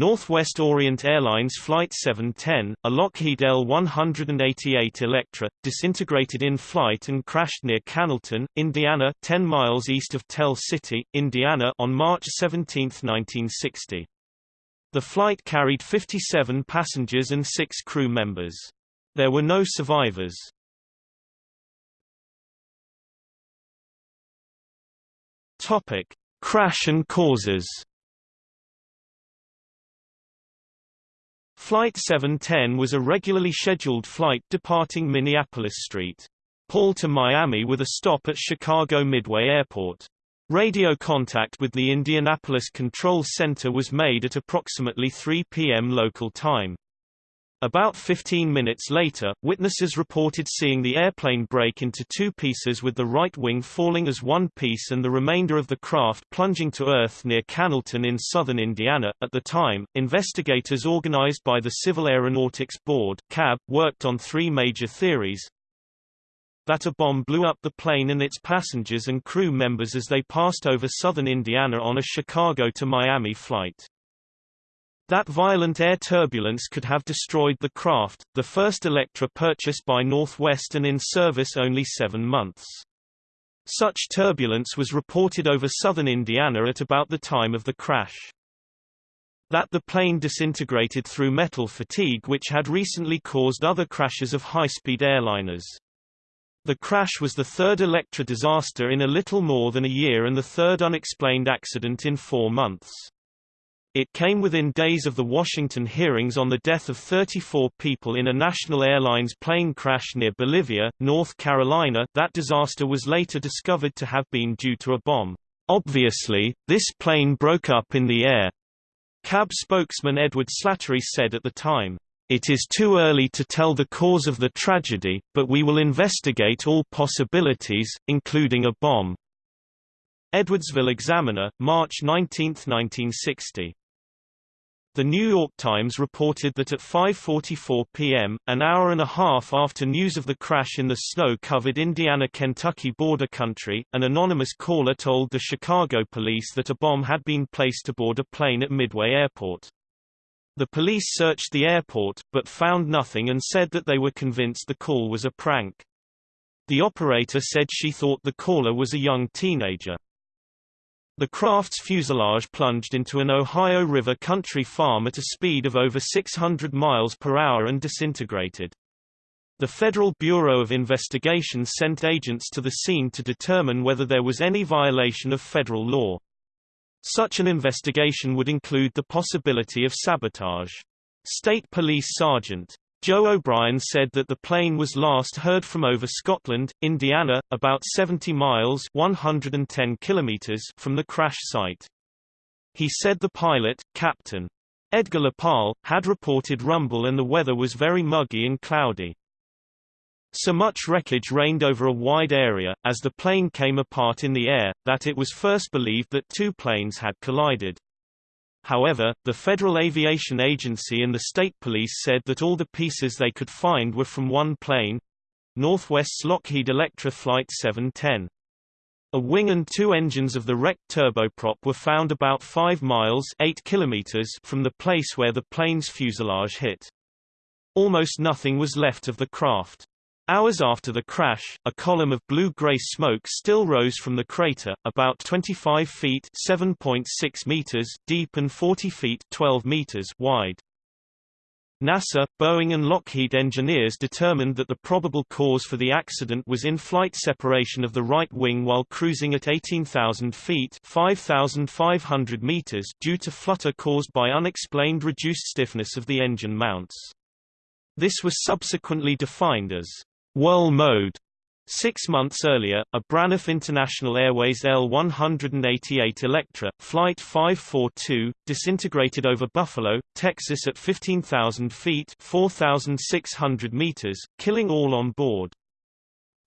Northwest Orient Airlines Flight 710, a Lockheed L-188 Electra, disintegrated in flight and crashed near Cannelton, Indiana 10 miles east of Tell City, Indiana on March 17, 1960. The flight carried 57 passengers and six crew members. There were no survivors. Topic: Crash and causes. Flight 710 was a regularly scheduled flight departing Minneapolis St. Paul to Miami with a stop at Chicago Midway Airport. Radio contact with the Indianapolis Control Center was made at approximately 3 p.m. local time. About 15 minutes later, witnesses reported seeing the airplane break into two pieces with the right wing falling as one piece and the remainder of the craft plunging to earth near Cannelton in southern Indiana. At the time, investigators organized by the Civil Aeronautics Board (CAB) worked on three major theories. That a bomb blew up the plane and its passengers and crew members as they passed over southern Indiana on a Chicago to Miami flight. That violent air turbulence could have destroyed the craft, the first Electra purchased by Northwest and in service only seven months. Such turbulence was reported over southern Indiana at about the time of the crash. That the plane disintegrated through metal fatigue which had recently caused other crashes of high-speed airliners. The crash was the third Electra disaster in a little more than a year and the third unexplained accident in four months. It came within days of the Washington hearings on the death of 34 people in a National Airlines plane crash near Bolivia, North Carolina. That disaster was later discovered to have been due to a bomb. Obviously, this plane broke up in the air. CAB spokesman Edward Slattery said at the time, It is too early to tell the cause of the tragedy, but we will investigate all possibilities, including a bomb. Edwardsville Examiner, March 19, 1960. The New York Times reported that at 5.44 p.m., an hour and a half after news of the crash in the snow-covered Indiana-Kentucky border country, an anonymous caller told the Chicago police that a bomb had been placed aboard a plane at Midway Airport. The police searched the airport, but found nothing and said that they were convinced the call was a prank. The operator said she thought the caller was a young teenager. The craft's fuselage plunged into an Ohio River country farm at a speed of over 600 miles per hour and disintegrated. The Federal Bureau of Investigation sent agents to the scene to determine whether there was any violation of federal law. Such an investigation would include the possibility of sabotage. State Police Sergeant Joe O'Brien said that the plane was last heard from over Scotland, Indiana, about 70 miles 110 kilometers from the crash site. He said the pilot, Captain Edgar LaParle, had reported rumble and the weather was very muggy and cloudy. So much wreckage rained over a wide area, as the plane came apart in the air, that it was first believed that two planes had collided. However, the Federal Aviation Agency and the state police said that all the pieces they could find were from one plane Northwest's Lockheed Electra Flight 710. A wing and two engines of the wrecked turboprop were found about 5 miles 8 kilometers from the place where the plane's fuselage hit. Almost nothing was left of the craft. Hours after the crash, a column of blue-gray smoke still rose from the crater, about 25 feet (7.6 meters) deep and 40 feet (12 meters) wide. NASA, Boeing and Lockheed engineers determined that the probable cause for the accident was in-flight separation of the right wing while cruising at 18,000 feet 5,500 meters due to flutter caused by unexplained reduced stiffness of the engine mounts. This was subsequently defined as Whirl mode. Six months earlier, a Braniff International Airways L-188 Electra, Flight 542, disintegrated over Buffalo, Texas at 15,000 feet 4,600 meters, killing all on board.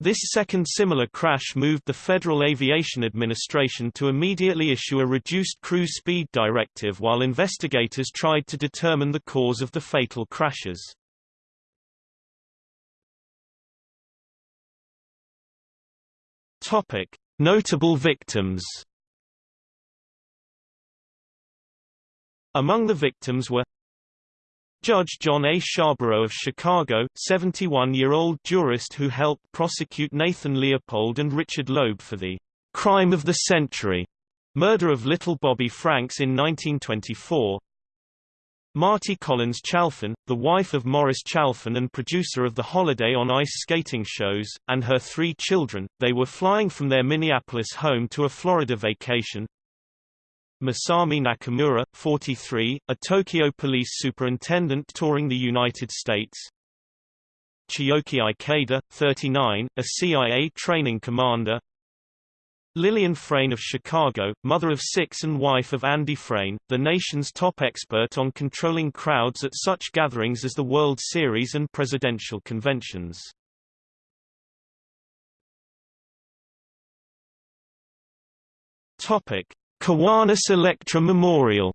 This second similar crash moved the Federal Aviation Administration to immediately issue a reduced cruise speed directive while investigators tried to determine the cause of the fatal crashes. Topic: Notable victims. Among the victims were Judge John A. Sbarbaro of Chicago, 71-year-old jurist who helped prosecute Nathan Leopold and Richard Loeb for the crime of the century murder of little Bobby Franks in 1924. Marty Collins Chalfen, the wife of Morris Chalfen and producer of the Holiday on Ice skating shows, and her three children, they were flying from their Minneapolis home to a Florida vacation, Masami Nakamura, 43, a Tokyo police superintendent touring the United States. Chiyoki Ikeda, 39, a CIA training commander. Lillian Frain of Chicago, mother of six and wife of Andy Frain, the nation's top expert on controlling crowds at such gatherings as the World Series and presidential conventions. Topic: Kiwanis Electra Memorial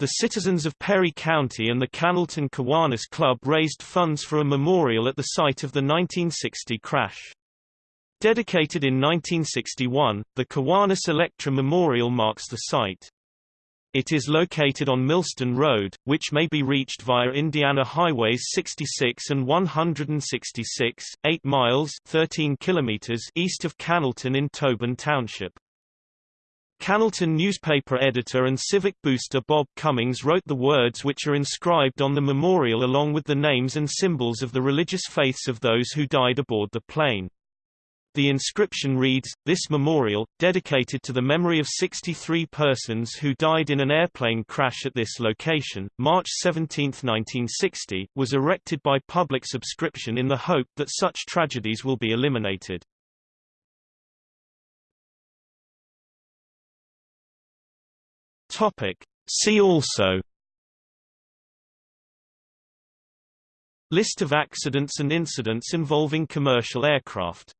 The citizens of Perry County and the Cannelton Kiwanis Club raised funds for a memorial at the site of the 1960 crash. Dedicated in 1961, the Kiwanis Electra Memorial marks the site. It is located on Millstone Road, which may be reached via Indiana Highways 66 and 166, 8 miles 13 kilometers east of Cannelton in Tobin Township. Cannelton newspaper editor and civic booster Bob Cummings wrote the words which are inscribed on the memorial along with the names and symbols of the religious faiths of those who died aboard the plane. The inscription reads, This memorial, dedicated to the memory of 63 persons who died in an airplane crash at this location, March 17, 1960, was erected by public subscription in the hope that such tragedies will be eliminated. Topic. See also List of accidents and incidents involving commercial aircraft